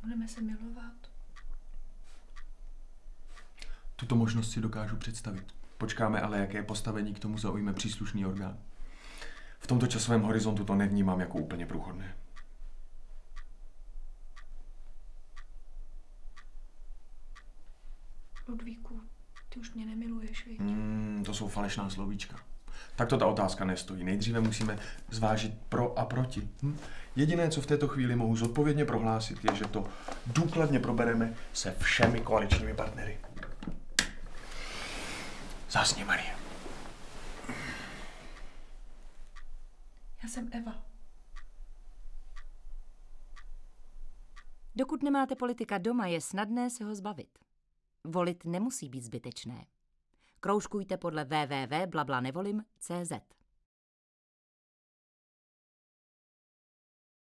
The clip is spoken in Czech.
Budeme se milovat. Tuto možnost si dokážu představit. Počkáme ale, jaké postavení k tomu zaujme příslušný orgán. V tomto časovém horizontu to nevnímám jako úplně průchodné. Ludvíku, ty už mě nemiluješ, viď? Hmm, to jsou falešná slovíčka. Tak to ta otázka nestojí. Nejdříve musíme zvážit pro a proti. Hm? Jediné, co v této chvíli mohu zodpovědně prohlásit, je, že to důkladně probereme se všemi koaličními partnery. Zásně, Marie. Já jsem Eva. Dokud nemáte politika doma, je snadné se ho zbavit. Volit nemusí být zbytečné. Kroužkujte podle www.blablanevolim.cz.